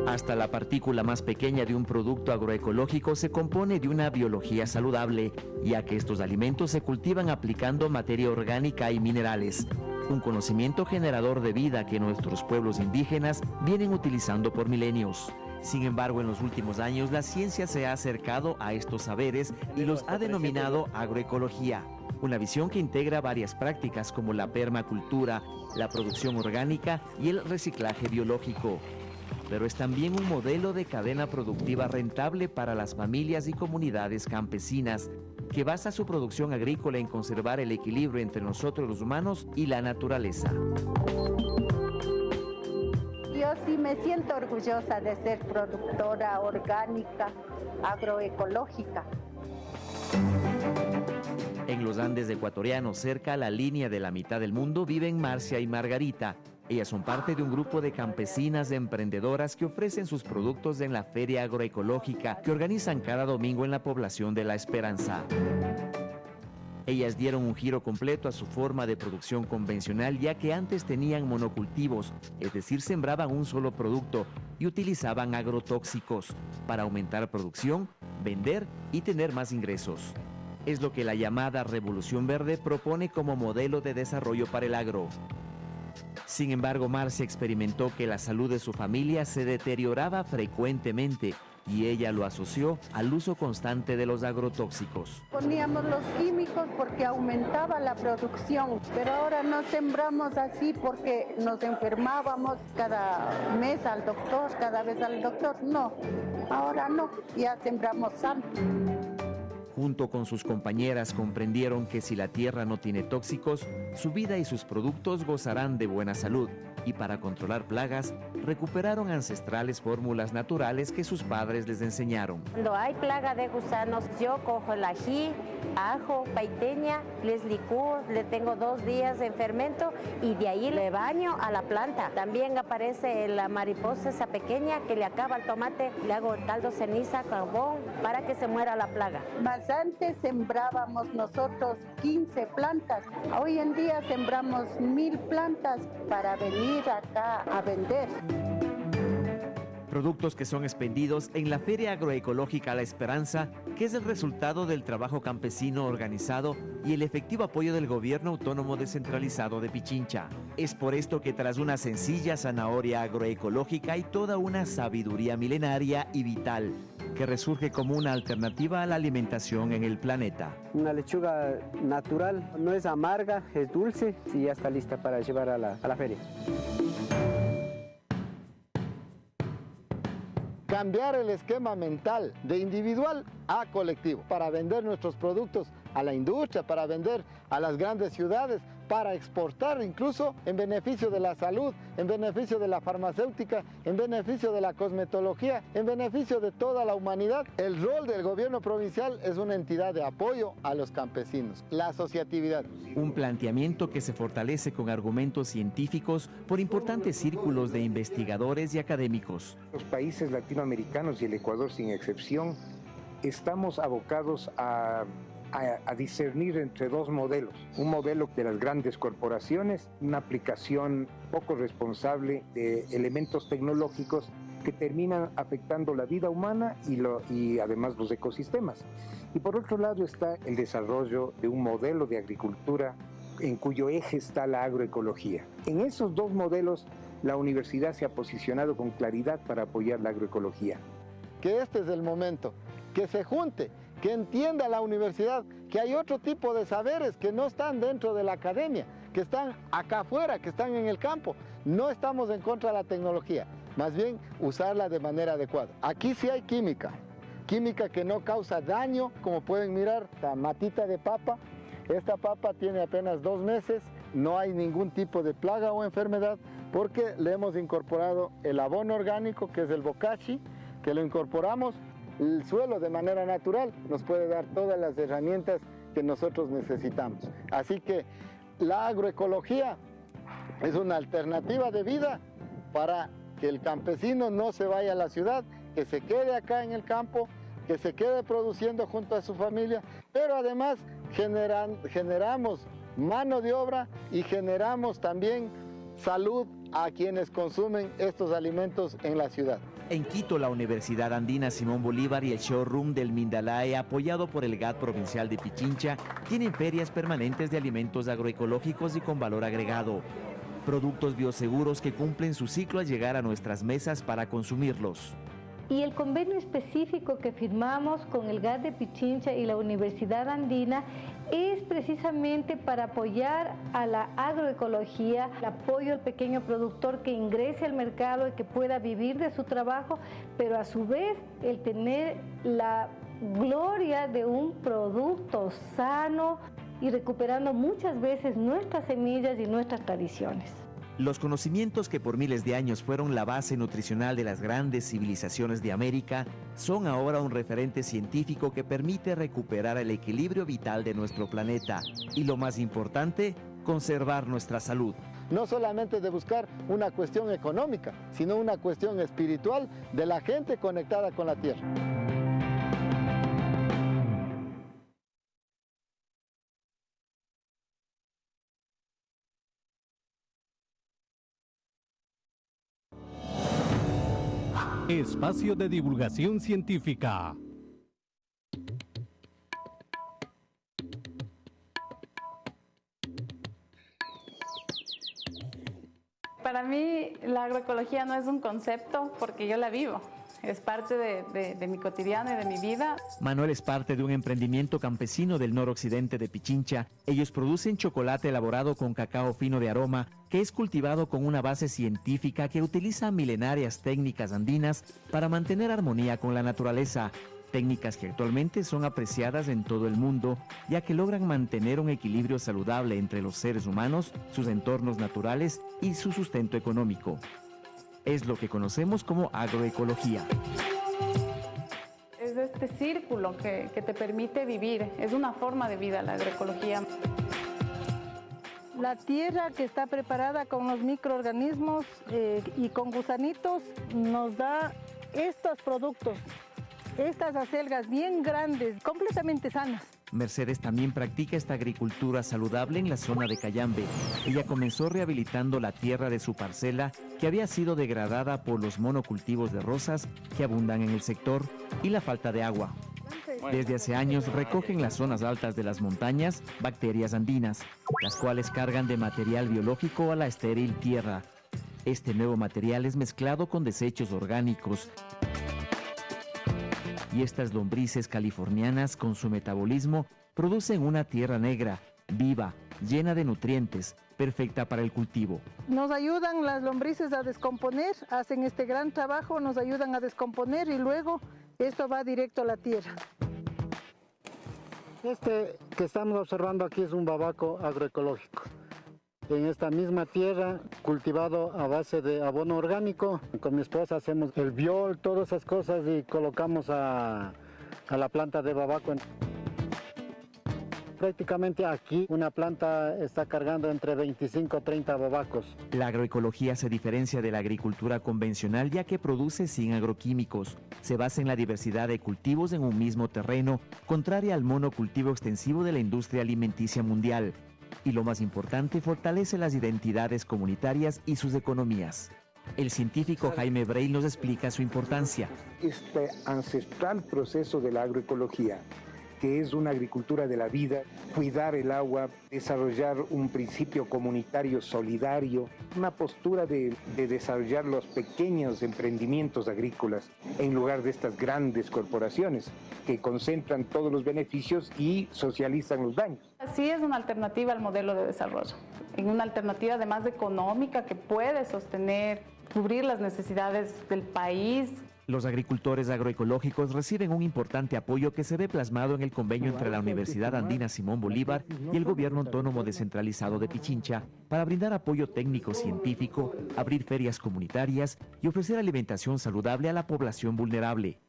Hasta la partícula más pequeña de un producto agroecológico se compone de una biología saludable, ya que estos alimentos se cultivan aplicando materia orgánica y minerales, un conocimiento generador de vida que nuestros pueblos indígenas vienen utilizando por milenios. Sin embargo, en los últimos años la ciencia se ha acercado a estos saberes y los ha denominado agroecología, una visión que integra varias prácticas como la permacultura, la producción orgánica y el reciclaje biológico pero es también un modelo de cadena productiva rentable para las familias y comunidades campesinas, que basa su producción agrícola en conservar el equilibrio entre nosotros los humanos y la naturaleza.
Yo sí me siento orgullosa de ser productora orgánica, agroecológica.
En los Andes ecuatorianos, cerca a la línea de la mitad del mundo, viven Marcia y Margarita, ellas son parte de un grupo de campesinas emprendedoras que ofrecen sus productos en la Feria Agroecológica que organizan cada domingo en la población de La Esperanza. Ellas dieron un giro completo a su forma de producción convencional ya que antes tenían monocultivos, es decir, sembraban un solo producto y utilizaban agrotóxicos para aumentar producción, vender y tener más ingresos. Es lo que la llamada Revolución Verde propone como modelo de desarrollo para el agro. Sin embargo, Marcia experimentó que la salud de su familia se deterioraba frecuentemente y ella lo asoció al uso constante de los agrotóxicos.
Poníamos los químicos porque aumentaba la producción, pero ahora no sembramos así porque nos enfermábamos cada mes al doctor, cada vez al doctor. No, ahora no, ya sembramos sano.
Junto con sus compañeras comprendieron que si la tierra no tiene tóxicos, su vida y sus productos gozarán de buena salud y para controlar plagas recuperaron ancestrales fórmulas naturales que sus padres les enseñaron.
Cuando hay plaga de gusanos, yo cojo el ají, ajo, paiteña, les licúo, le tengo dos días en fermento y de ahí le baño a la planta. También aparece la mariposa esa pequeña que le acaba el tomate, le hago caldo ceniza, carbón, para que se muera la plaga.
Más antes sembrábamos nosotros 15 plantas, hoy en día sembramos mil plantas para venir acá a vender.
Productos que son expendidos en la Feria Agroecológica La Esperanza, que es el resultado del trabajo campesino organizado y el efectivo apoyo del gobierno autónomo descentralizado de Pichincha. Es por esto que tras una sencilla zanahoria agroecológica hay toda una sabiduría milenaria y vital que resurge como una alternativa a la alimentación en el planeta.
Una lechuga natural, no es amarga, es dulce y ya está lista para llevar a la, a la feria.
cambiar el esquema mental de individual a colectivo para vender nuestros productos a la industria, para vender a las grandes ciudades, para exportar incluso en beneficio de la salud, en beneficio de la farmacéutica, en beneficio de la cosmetología, en beneficio de toda la humanidad. El rol del gobierno provincial es una entidad de apoyo a los campesinos, la asociatividad.
Un planteamiento que se fortalece con argumentos científicos por importantes círculos de investigadores y académicos.
Los países latinoamericanos y el Ecuador sin excepción estamos abocados a
a, discernir entre dos modelos. Un modelo de las grandes corporaciones, una aplicación poco responsable de elementos tecnológicos que terminan afectando la vida humana y, y además los ecosistemas. Y por otro lado está el desarrollo de un modelo de agricultura en cuyo eje está la agroecología. En esos dos modelos la universidad se ha posicionado con claridad para apoyar la agroecología.
Que este es el momento, que se junte, que entienda la universidad que hay otro tipo de saberes que no están dentro de la academia, que están acá afuera, que están en el campo. No estamos en contra de la tecnología, más bien usarla de manera adecuada. Aquí sí hay química, química que no causa daño, como pueden mirar, la matita de papa. Esta papa tiene apenas dos meses, no hay ningún tipo de plaga o enfermedad porque le hemos incorporado el abono orgánico que es el bocachi, que lo incorporamos el suelo de manera natural nos puede dar todas las herramientas que nosotros necesitamos. Así que la agroecología es una alternativa de vida para que el campesino no se vaya a la ciudad, que se quede acá en el campo, que se quede produciendo junto a su familia, pero además generamos mano de obra y generamos también salud a quienes consumen estos alimentos en la ciudad.
En Quito, la Universidad Andina Simón Bolívar y el showroom del Mindalae, apoyado por el GAT provincial de Pichincha, tienen ferias permanentes de alimentos agroecológicos y con valor agregado. Productos bioseguros que cumplen su ciclo al llegar a nuestras mesas para consumirlos.
Y el convenio específico que firmamos con el GAT de Pichincha y la Universidad Andina es precisamente para apoyar a la agroecología, el apoyo al pequeño productor que ingrese al mercado y que pueda vivir de su trabajo, pero a su vez el tener la gloria de un producto sano y recuperando muchas veces nuestras semillas y nuestras tradiciones.
Los conocimientos que por miles de años fueron la base nutricional de las grandes civilizaciones de América son ahora un referente científico que permite recuperar el equilibrio vital de nuestro planeta y lo más importante, conservar nuestra salud.
No solamente de buscar una cuestión económica, sino una cuestión espiritual de la gente conectada con la tierra.
Espacio de divulgación científica.
Para mí la agroecología no es un concepto porque yo la vivo es parte de, mi cotidiano y de mi vida.
Manuel es parte de un emprendimiento campesino del noroccidente de Pichincha. Ellos producen chocolate elaborado con cacao fino de aroma, que es cultivado con una base científica que utiliza milenarias técnicas andinas para mantener armonía con la naturaleza. Técnicas que actualmente son apreciadas en todo el mundo, ya que logran mantener un equilibrio saludable entre los seres humanos, sus entornos naturales y su sustento económico es lo que conocemos como agroecología.
Es este círculo que, te permite vivir, es una forma de vida la agroecología.
La tierra que está preparada con los microorganismos eh, y con gusanitos nos da estos productos, estas acelgas bien grandes, completamente sanas.
Mercedes también practica esta agricultura saludable en la zona de Cayambe. Ella comenzó rehabilitando la tierra de su parcela que había sido degradada por los monocultivos de rosas que abundan en el sector y la falta de agua. Desde hace años recogen las zonas altas de las montañas bacterias andinas, las cuales cargan de material biológico a la estéril tierra. Este nuevo material es mezclado con desechos orgánicos y estas lombrices californianas con su metabolismo producen una tierra negra, viva, llena de nutrientes, perfecta para el cultivo.
Nos ayudan las lombrices a descomponer, hacen este gran trabajo, nos ayudan a descomponer y luego esto va directo a la tierra.
Este que estamos observando aquí es un babaco agroecológico en esta misma tierra, cultivado a base de abono orgánico. Con mi esposa hacemos el viol, todas esas cosas y colocamos a, la planta de babaco. Prácticamente aquí una planta está cargando entre 25 a 30 bobacos.
La agroecología se diferencia de la agricultura convencional ya que produce sin agroquímicos. Se basa en la diversidad de cultivos en un mismo terreno, contraria al monocultivo extensivo de la industria alimenticia mundial. Y lo más importante, fortalece las identidades comunitarias y sus economías. El científico Jaime Breil nos explica su importancia.
Este ancestral proceso de la agroecología que es una agricultura de la vida, cuidar el agua, desarrollar un principio comunitario solidario, una postura de, de, desarrollar los pequeños emprendimientos agrícolas en lugar de estas grandes corporaciones que concentran todos los beneficios y socializan los daños.
Sí es una alternativa al modelo de desarrollo, una alternativa además económica que puede sostener, cubrir las necesidades del país,
los agricultores agroecológicos reciben un importante apoyo que se ve plasmado en el convenio entre la Universidad Andina Simón Bolívar y el Gobierno Autónomo Descentralizado de Pichincha para brindar apoyo técnico científico, abrir ferias comunitarias y ofrecer alimentación saludable a la población vulnerable.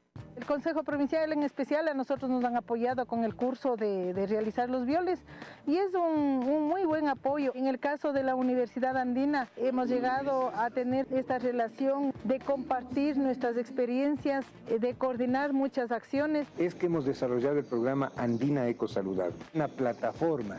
El Consejo Provincial en especial a nosotros nos han apoyado con el curso de, de realizar los violes y es un, muy buen apoyo. En el caso de la Universidad Andina hemos llegado a tener esta relación de compartir nuestras experiencias, de coordinar muchas acciones.
Es que hemos desarrollado el programa Andina Ecosaludable, una plataforma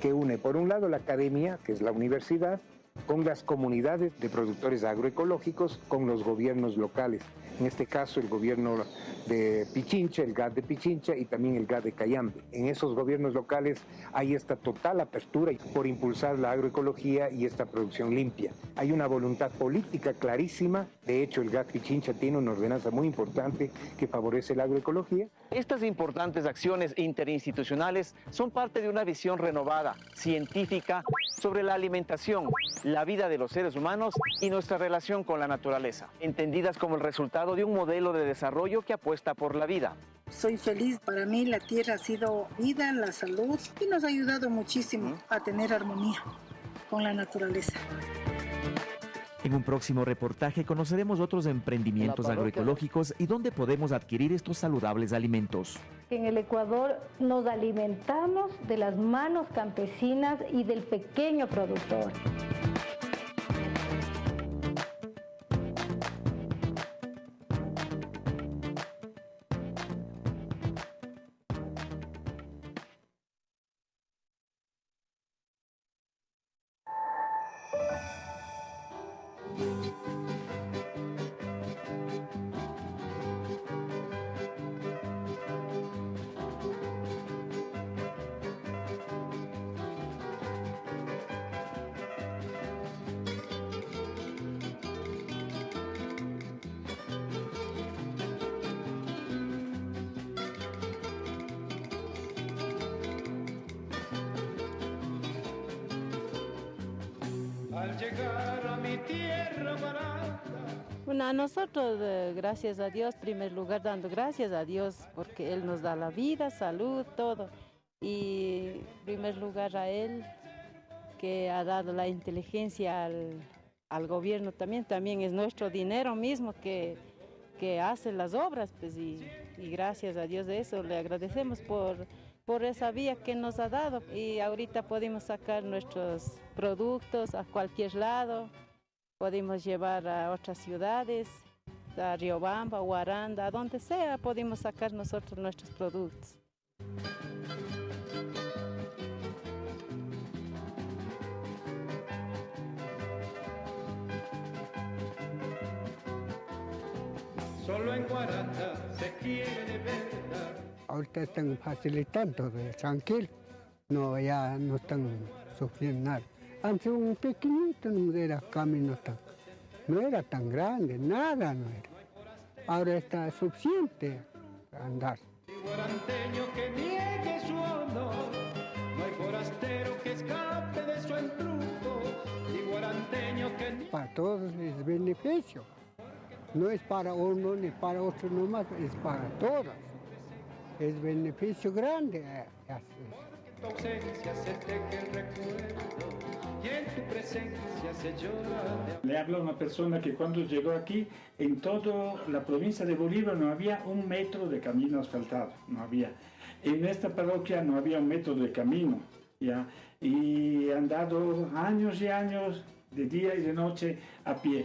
que une por un lado la academia, que es la universidad, con las comunidades de productores agroecológicos, con los gobiernos locales en este caso el gobierno de Pichincha, el GAD de Pichincha y también el GAD de Cayambe. En esos gobiernos locales hay esta total apertura por impulsar la agroecología y esta producción limpia. Hay una voluntad política clarísima, de hecho el GAD Pichincha tiene una ordenanza muy importante que favorece la agroecología.
Estas importantes acciones interinstitucionales son parte de una visión renovada, científica, sobre la alimentación, la vida de los seres humanos y nuestra relación con la naturaleza, entendidas como el resultado de un modelo de desarrollo que apuesta por la vida.
Soy feliz, para mí la tierra ha sido vida, la salud y nos ha ayudado muchísimo a tener armonía con la naturaleza.
En un próximo reportaje conoceremos otros emprendimientos agroecológicos y dónde podemos adquirir estos saludables alimentos.
En el Ecuador nos alimentamos de las manos campesinas y del pequeño productor.
Gracias a Dios, primer lugar dando gracias a Dios porque Él nos da la vida, salud, todo. Y primer lugar a Él que ha dado la inteligencia al, al gobierno también, también es nuestro dinero mismo que, que hace las obras, pues y, y gracias a Dios de eso le agradecemos por por esa vía que nos ha dado y ahorita podemos sacar nuestros productos a cualquier lado, podemos llevar a otras ciudades, a Riobamba, Guaranda, a donde sea, podemos sacar nosotros nuestros productos.
Solo en Guaranda se quiere de verdad.
ahorita están facilitando, tranquilo, no, ya no están sufriendo nada. Antes un pequeñito no era camino tan, no era tan grande, nada no era. Ahora está suficiente andar.
Guaranteño que niegue su honor, no hay forastero que escape de su embrujo, y guaranteño que niegue...
Para todos es beneficio, no es para uno ni para otro nomás, es para todos es beneficio grande.
Le habla una persona que cuando llegó aquí, en toda la provincia de Bolívar no había un metro de camino asfaltado, no había. En esta parroquia no había un metro de camino, ¿ya? Y han dado años y años de día y de noche a pie.